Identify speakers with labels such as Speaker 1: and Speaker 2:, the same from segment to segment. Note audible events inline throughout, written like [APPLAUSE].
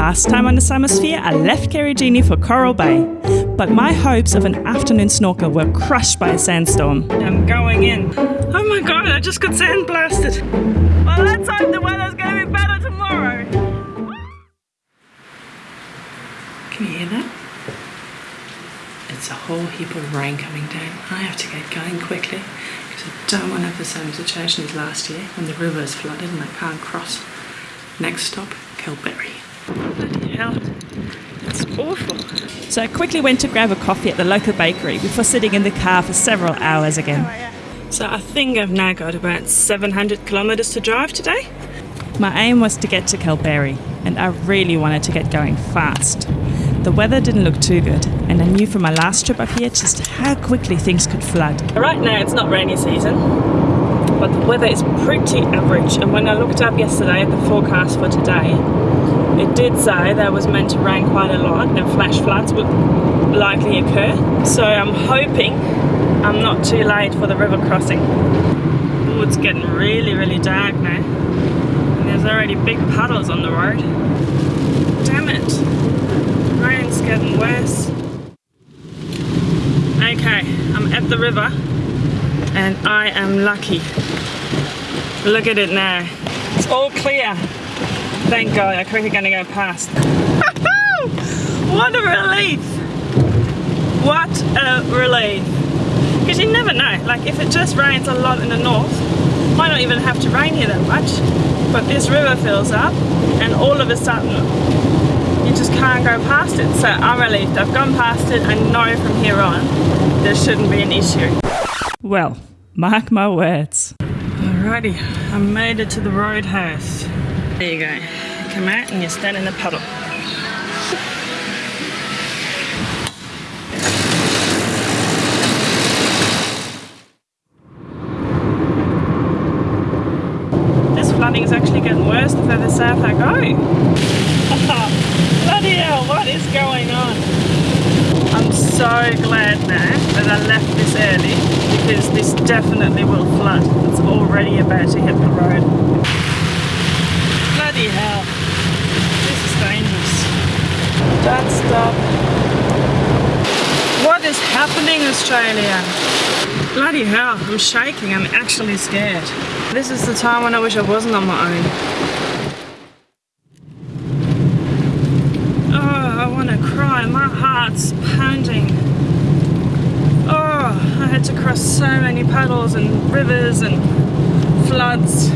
Speaker 1: Last time on the Summersphere, I left Karijini for Coral Bay, but my hopes of an afternoon snorkel were crushed by a sandstorm. I'm going in. Oh my god, I just got sandblasted. Well, let's hope the weather's going to be better tomorrow. Can you hear that? It's a whole heap of rain coming down. I have to get going quickly because I don't want to have the same situation as last year when the river is flooded and I can't cross. Next stop, Kalbarri. Bloody hell, it's awful. So I quickly went to grab a coffee at the local bakery before sitting in the car for several hours again. Oh, so I think I've now got about 700 kilometres to drive today. My aim was to get to Kalbarri and I really wanted to get going fast. The weather didn't look too good, and I knew from my last trip up here just how quickly things could flood. Right now it's not rainy season, but the weather is pretty average. And when I looked up yesterday at the forecast for today, it did say that was meant to rain quite a lot and flash floods would likely occur. So I'm hoping I'm not too late for the river crossing. Oh, it's getting really, really dark now. And there's already big puddles on the road. Damn it rain's getting worse. Okay, I'm at the river and I am lucky. Look at it now. It's all clear. Thank God, I'm quickly gonna go past. [LAUGHS] what a relief! What a relief. Because you never know, like if it just rains a lot in the north, might not even have to rain here that much, but this river fills up and all of a sudden you just can't go past it. So I'm relieved. I've gone past it. I know from here on there shouldn't be an issue. Well, mark my words. Alrighty, I made it to the roadhouse. There you go. Come out and you stand in the puddle. This flooding is actually getting worse the further south I go. [LAUGHS] Bloody hell, what is going on? I'm so glad now that I left this early because this definitely will flood. It's already about to hit the road. Bloody hell. This is dangerous. Don't stop. What is happening Australia? Bloody hell, I'm shaking. I'm actually scared. This is the time when I wish I wasn't on my own. Oh, I want to cry, my heart's pounding. Oh, I had to cross so many puddles and rivers and floods.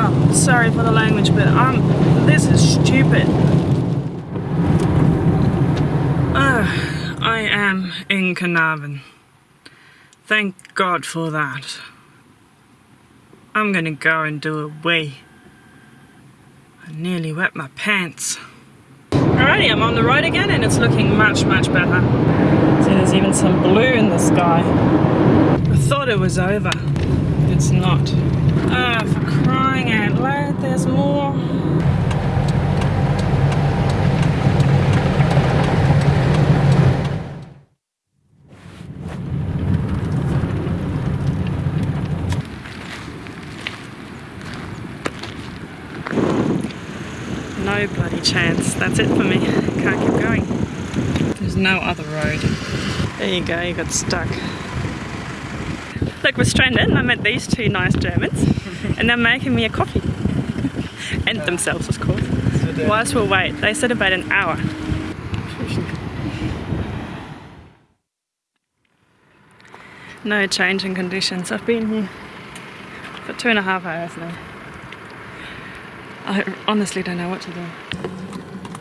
Speaker 1: Hell. Sorry for the language, but I'm, this is stupid. Oh, I am in Carnarvon. Thank God for that. I'm gonna go and do a wee. I nearly wet my pants. Alrighty, I'm on the road again and it's looking much, much better. See, there's even some blue in the sky. I thought it was over. It's not. Ah, for crying loud, there's more. no bloody chance. That's it for me. Can't keep going. There's no other road. There you go, you got stuck. Look, we're stranded and I met these two nice Germans and they're making me a coffee. and themselves, of course. Whilst we'll wait, they said about an hour. No change in conditions. I've been here for two and a half hours now. I honestly don't know what to do.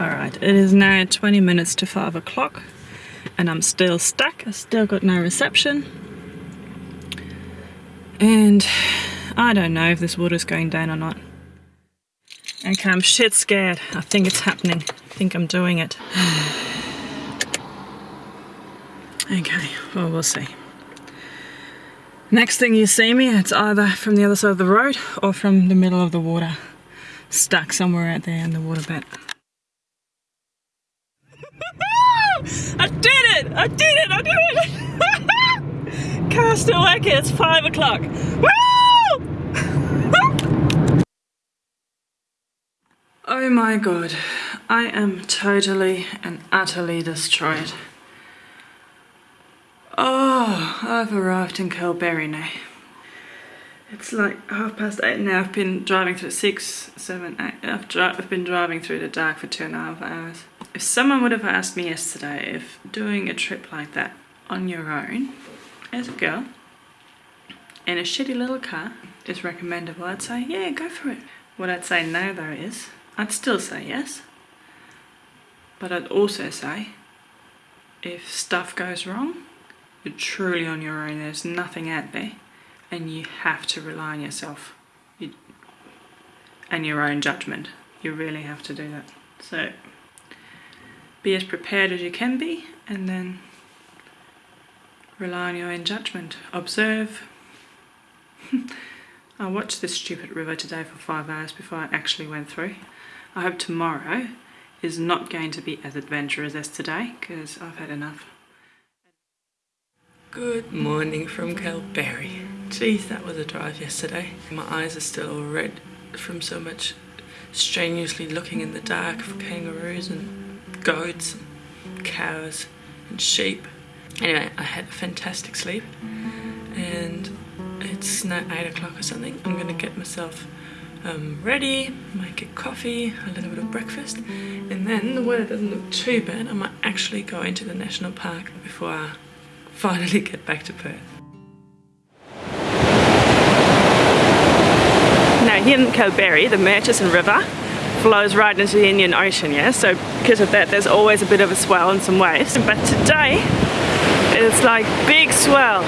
Speaker 1: Alright, it is now 20 minutes to 5 o'clock and I'm still stuck. I still got no reception. And I don't know if this water's going down or not. Okay, I'm shit scared. I think it's happening. I think I'm doing it. [SIGHS] okay, well, we'll see. Next thing you see me, it's either from the other side of the road or from the middle of the water stuck somewhere out there in the waterbed. [LAUGHS] I did it! I did it! I did it! [LAUGHS] Castaway, it's five o'clock. [LAUGHS] Oh my god, I am totally and utterly destroyed. Oh, I've arrived in Kalbarri now. It's like half past eight now. I've been driving through six, seven, eight. I've, I've been driving through the dark for two and a half hours. If someone would have asked me yesterday if doing a trip like that on your own, as a girl, in a shitty little car is recommendable, I'd say, yeah, go for it. What I'd say now though is, I'd still say yes. But I'd also say, if stuff goes wrong, you're truly on your own, there's nothing out there, and you have to rely on yourself you, and your own judgment. You really have to do that. So, be as prepared as you can be, and then rely on your own judgment. Observe. [LAUGHS] I watched this stupid river today for five hours before I actually went through. I hope tomorrow is not going to be as adventurous as today because I've had enough. Good morning from Kalbarri. Geez, that was a drive yesterday. My eyes are still all red from so much strenuously looking in the dark for kangaroos and goats and cows and sheep. Anyway, I had a fantastic sleep it's now 8 o'clock or something. I'm gonna get myself um, ready, make a coffee, a little bit of breakfast, and then the weather doesn't look too bad. I might actually go into the national park before I [LAUGHS] finally get back to Perth. Now here in Kalbarri, the Murchison River flows right into the Indian Ocean, yeah? So because of that, there's always a bit of a swell and some waves. But today, it's like big swell.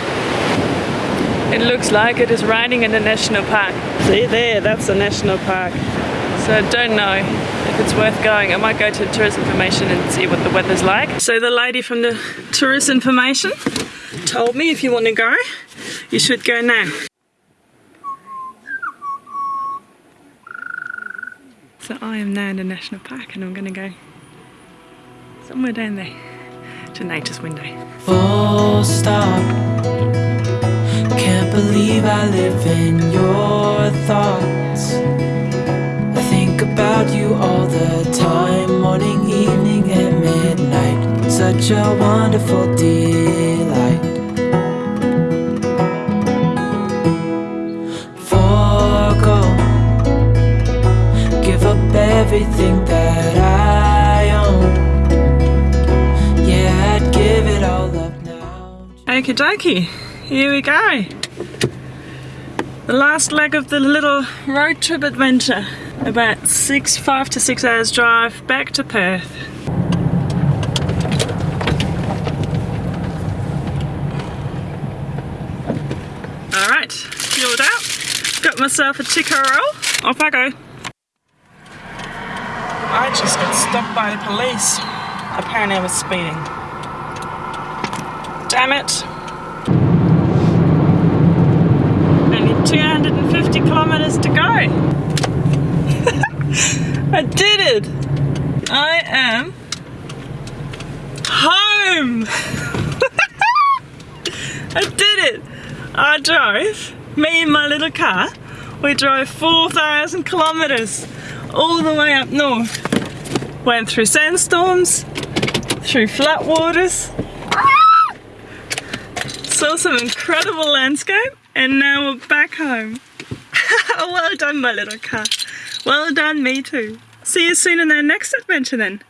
Speaker 1: It looks like it is raining in the national park. See there, that's the national park. So I don't know if it's worth going. I might go to tourist information and see what the weather's like. So the lady from the tourist information told me if you want to go, you should go now. So I am now in the national park and I'm going to go somewhere down there to nature's window. Full stop. Believe I live in your thoughts. I think about you all the time, morning, evening, and midnight. Such a wonderful delight. Forgo, give up everything that I own. Yeah, I'd give it all up now. Okie dokie, here we go. The last leg of the little road trip adventure. About six, five to six hours drive back to Perth. Alright, fueled out. Got myself a chicken roll. Off I go. I just got stopped by the police. Apparently I was speeding. Damn it. 250 kilometers to go. [LAUGHS] I did it. I am home. [LAUGHS] I did it. I drove, me and my little car, we drove 4,000 kilometers all the way up north. Went through sandstorms, through flat waters, saw some incredible landscape, and now we're back home. [LAUGHS] well done, my little car. Well done, me too. See you soon in our next adventure then.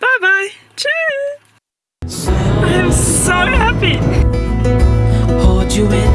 Speaker 1: Bye bye. Cheers. I am so happy. Hold you in